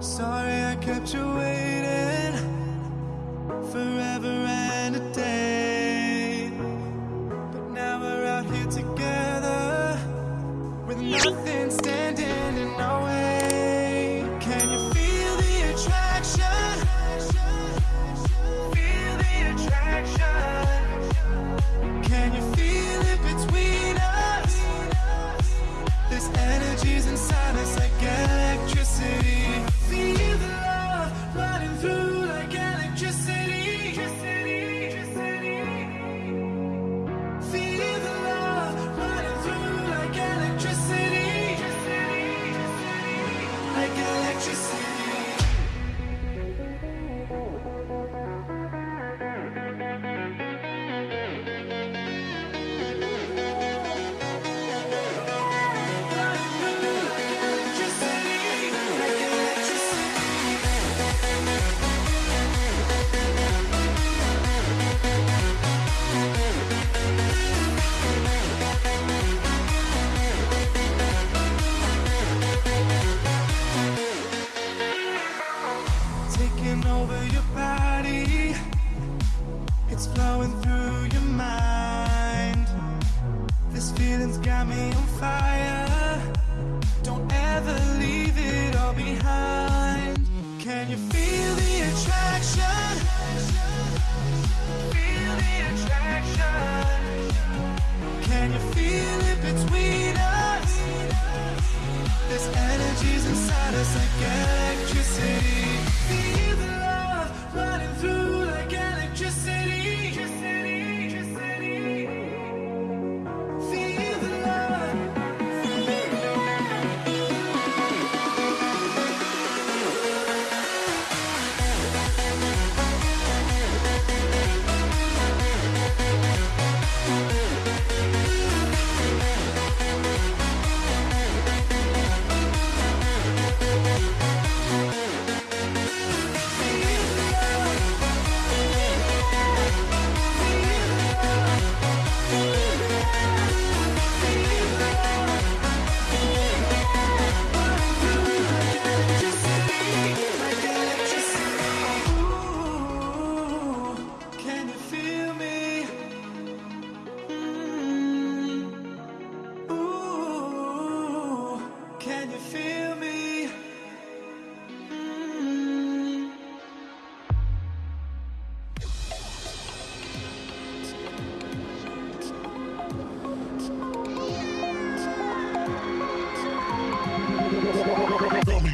Sorry I kept you waiting forever. It's flowing through your mind. This feeling's got me on fire.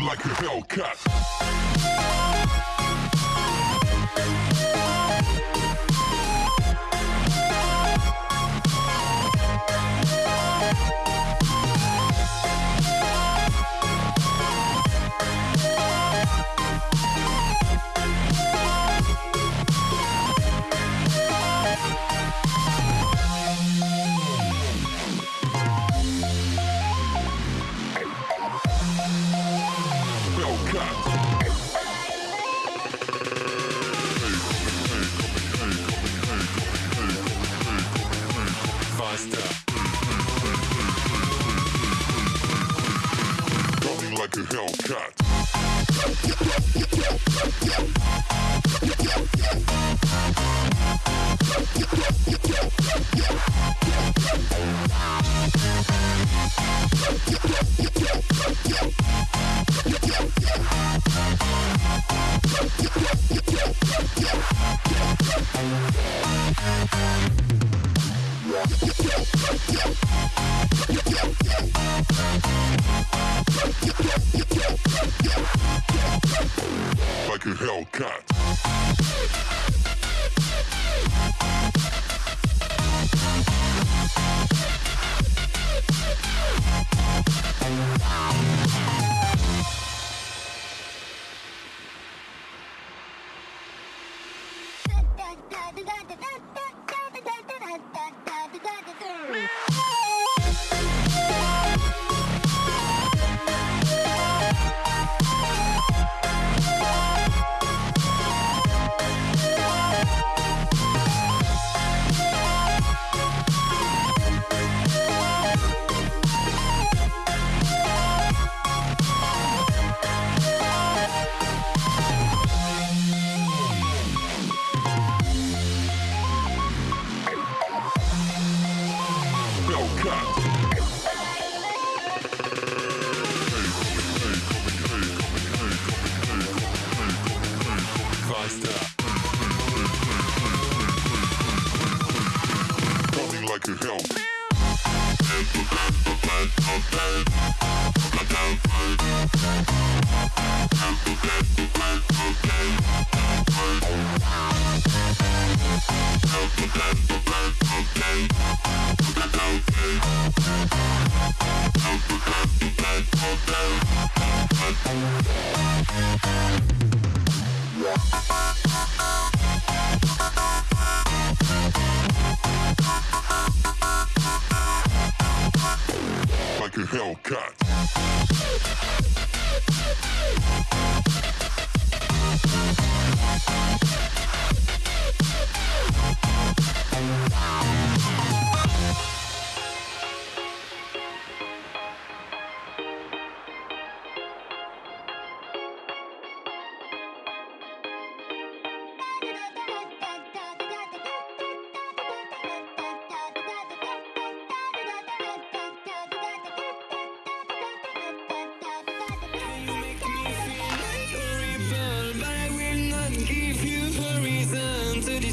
like a Hellcat. Yeah. like a Hellcat. Yeah. Like a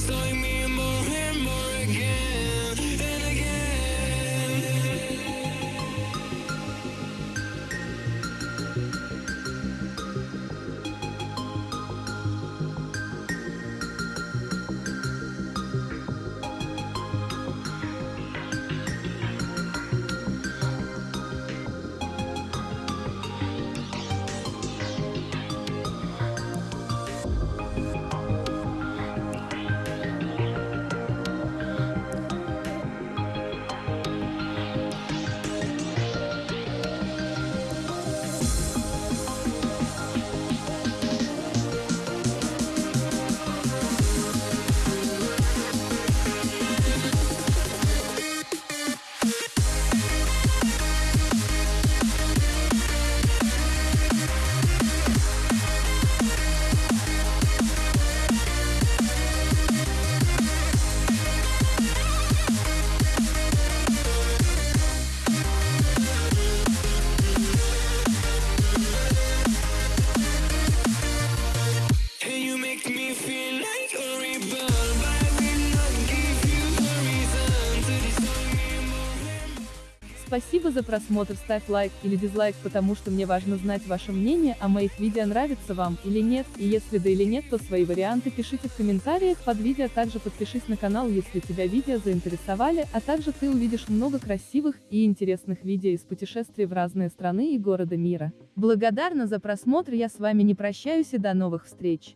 And Спасибо за просмотр, ставь лайк или дизлайк, потому что мне важно знать ваше мнение о моих видео нравится вам или нет, и если да или нет, то свои варианты пишите в комментариях под видео, также подпишись на канал, если тебя видео заинтересовали, а также ты увидишь много красивых и интересных видео из путешествий в разные страны и города мира. Благодарна за просмотр, я с вами не прощаюсь и до новых встреч.